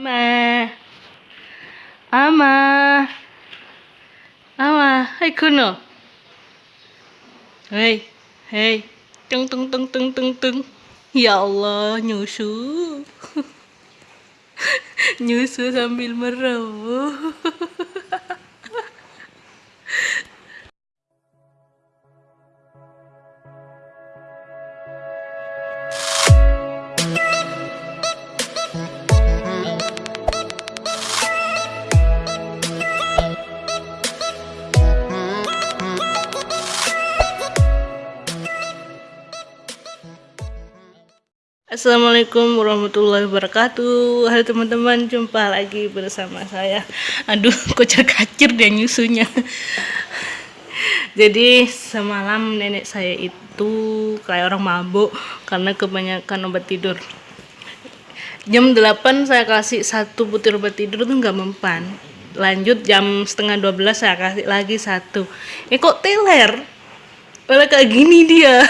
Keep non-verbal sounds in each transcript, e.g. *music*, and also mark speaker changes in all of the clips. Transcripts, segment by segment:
Speaker 1: Ama. Ama. Ama. Hai kuno. Hei. Hei. Tung tung tung tung tung tung. Ya Allah, nyusu. *laughs* nyusu sambil meroboh. *laughs* Assalamualaikum warahmatullahi wabarakatuh. Halo teman-teman jumpa lagi bersama saya. Aduh *laughs* kocar kacir dia nyusunya. Jadi semalam nenek saya itu kayak orang mabuk Karena kebanyakan obat tidur. Jam 8 saya kasih satu butir obat tidur tuh nggak mempan. Lanjut jam setengah 12 saya kasih lagi satu. Eh kok teler? Malah kayak gini dia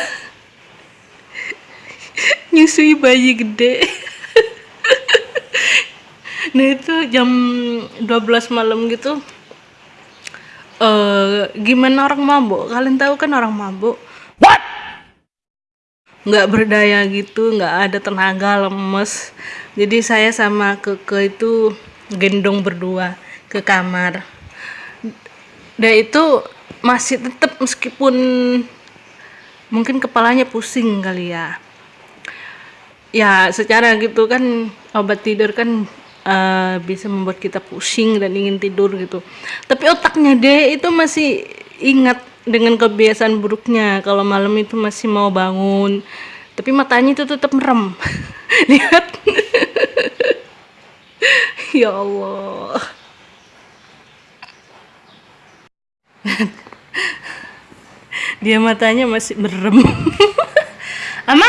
Speaker 1: nyusui bayi gede. *laughs* Nah itu jam 12 malam gitu uh, gimana orang mabuk? Kalian tahu kan orang mabuk? What? Nggak berdaya gitu nggak ada tenaga lemes. Jadi saya sama keke itu gendong berdua ke kamar. Dan itu masih tetap meskipun mungkin kepalanya pusing kali ya ya secara gitu kan obat tidur kan uh, bisa membuat kita pusing dan ingin tidur gitu. Tapi otaknya deh itu masih ingat dengan kebiasaan buruknya. Kalau malam itu masih mau bangun tapi matanya itu tetap merem. *laughs* Lihat. *laughs* Ya Allah. *laughs* Dia matanya masih merem. Ama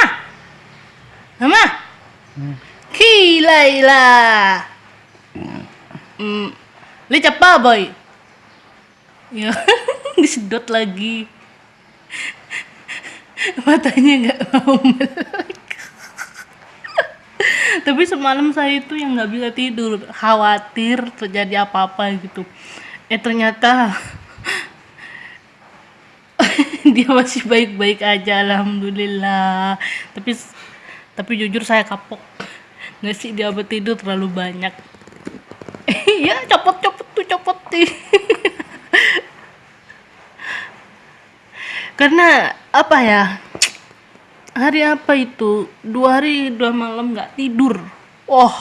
Speaker 1: Mama. Hmm. Kilaila. Hmm. Li apa boy? Ya, disedot lagi. Matanya nggak mau melek. Tapi semalam saya itu yang nggak bisa tidur, khawatir terjadi apa-apa gitu. Eh ternyata *laughs* dia masih baik-baik aja, alhamdulillah. Tapi tapi jujur saya kapok nggak sih dia tidur terlalu banyak. *laughs* Iya copot copot tuh copot. Sih *laughs* karena apa ya? Hari apa itu? Dua hari dua malam nggak tidur. Oh.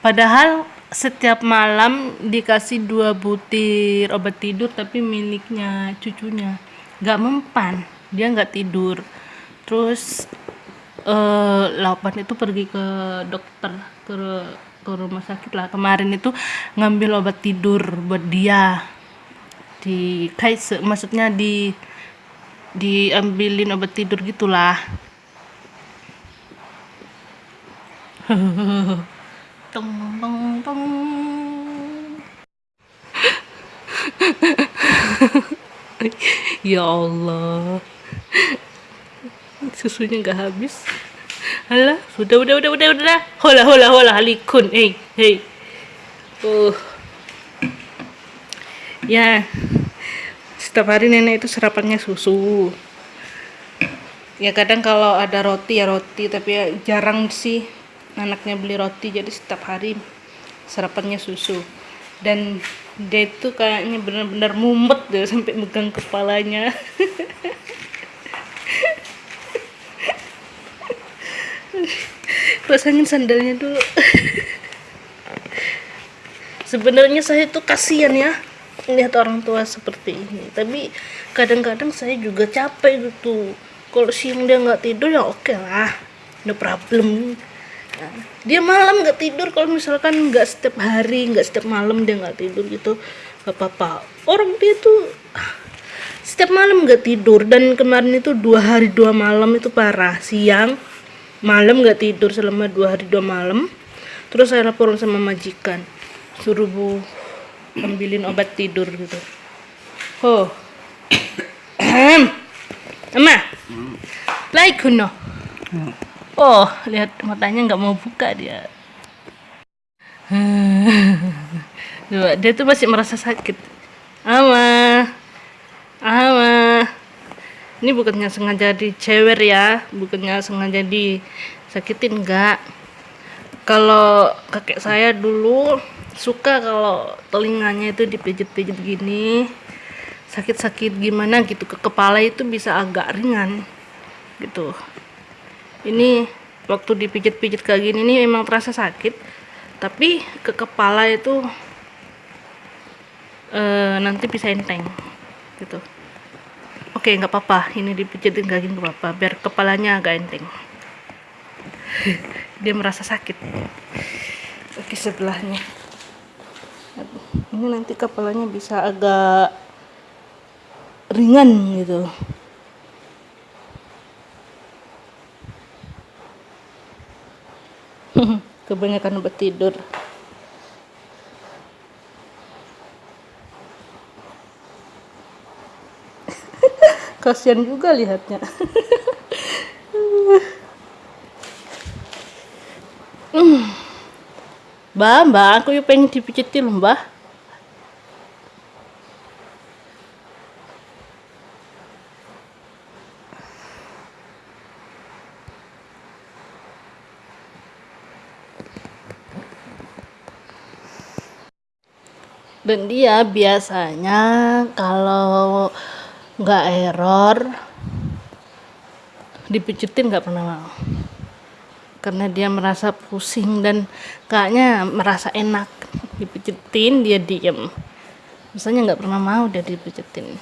Speaker 1: Padahal setiap malam dikasih dua butir obat tidur tapi miliknya cucunya. Nggak mempan. Dia nggak tidur. Terus uh, Lapan itu pergi ke dokter ke ke rumah sakit lah. Kemarin itu ngambil obat tidur buat dia. Di kayak maksudnya di diambilin obat tidur gitulah. *laughs* Tong tong tong. *laughs* Ya Allah susunya nggak habis. Alah, sudah udah udah udah udah hola hola hola halikun. Hey hey uh ya. Setiap hari nenek itu sarapannya susu. Ya kadang kalau ada roti ya roti tapi ya jarang sih anaknya beli roti. Jadi setiap hari sarapannya susu. Dan dia itu kayaknya benar-benar mumet deh sampai megang kepalanya *laughs* pasangin sandalnya dulu. Sebenarnya saya tuh kasihan ya lihat orang tua seperti ini. Tapi kadang-kadang saya juga capek gitu. Kalau siang dia nggak tidur ya oke okay lah no problem. Nah, dia malam nggak tidur. Kalau misalkan nggak setiap hari nggak setiap malam dia nggak tidur gitu gak apa-apa. Orang dia tuh setiap malam nggak tidur. Dan kemarin itu dua hari dua malam itu parah. Siang malam nggak tidur selama dua hari dua malam. Terus saya laporan sama majikan. Suruh bu ambilin obat tidur gitu. Oh ama like kuno oh lihat matanya nggak mau buka dia. *laughs* Coba, dia tuh masih merasa sakit. Ama ama ini bukannya sengaja dicewer ya bukannya sengaja disakitin enggak kalau kakek saya dulu suka kalau telinganya itu dipijit-pijit gini sakit-sakit gimana gitu ke kepala itu bisa agak ringan gitu. Ini waktu dipijit-pijit kayak gini ini memang terasa sakit tapi ke kepala itu e, nanti bisa enteng gitu oke nggak apa-apa. Ini dipijitin gini nggak apa-apa. Biar kepalanya agak enteng. *laughs* Dia merasa sakit. Oke sebelahnya. Ini nanti kepalanya bisa agak ringan gitu. *laughs* Kebanyakan obat tidur kasihan juga lihatnya *laughs* Mbak, mbak, aku yuk pengen dipijitin mbak. dan dia biasanya kalau nggak error. Dipijitin nggak pernah mau. Karena dia merasa pusing dan kayaknya merasa enak. Dipijitin dia diem. Misalnya nggak pernah mau dia dipijitin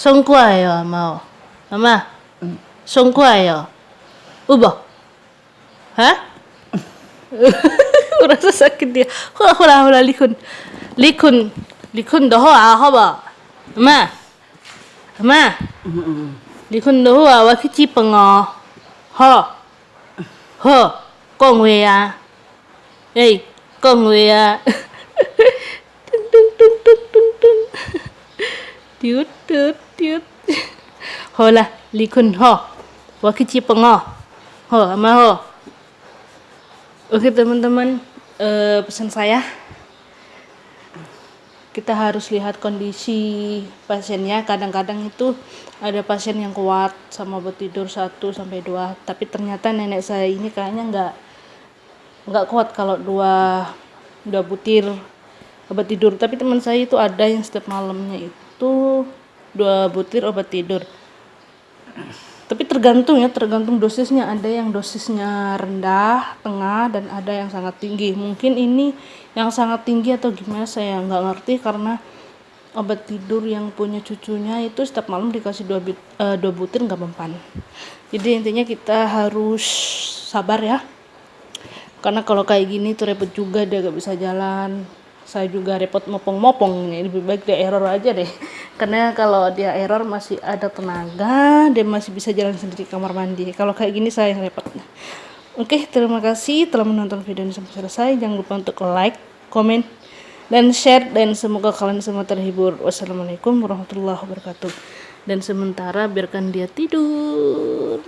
Speaker 1: songku ayo mau mama. Songku ayo ubah hah? *laughs* Merasa sakit dia. Hula hula hula likun? Likun. Likun doho ah hoba ma ma likun doho ah wa kici pengo ho. Ho. Con we à ê con we à tung tung tung tung tung tung tiut tiut tiut. Hola likun ho wa kici pengo ho ama ho. Oke teman-teman, uh, pesan saya kita harus lihat kondisi pasiennya. Kadang-kadang itu ada pasien yang kuat sama obat tidur 1 sampai 2 tapi ternyata nenek saya ini kayaknya nggak nggak kuat kalau dua dua butir obat tidur. Tapi teman saya itu ada yang setiap malamnya itu dua butir obat tidur tergantung ya tergantung dosisnya. Ada yang dosisnya rendah tengah dan ada yang sangat tinggi. Mungkin ini yang sangat tinggi atau gimana saya nggak ngerti karena obat tidur yang punya cucunya itu setiap malam dikasih dua, uh, dua butir nggak mempan. Jadi intinya kita harus sabar ya. Karena kalau kayak gini tuh repot juga dia gak bisa jalan. Saya juga repot mopong-mopong ini lebih baik dia error aja deh karena kalau dia error masih ada tenaga dia masih bisa jalan sendiri kamar mandi. Kalau kayak gini saya yang repot. Oke terima kasih telah menonton video ini sampai selesai. Jangan lupa untuk like komen dan share. Dan semoga kalian semua terhibur. Wassalamualaikum warahmatullahi wabarakatuh. Dan sementara biarkan dia tidur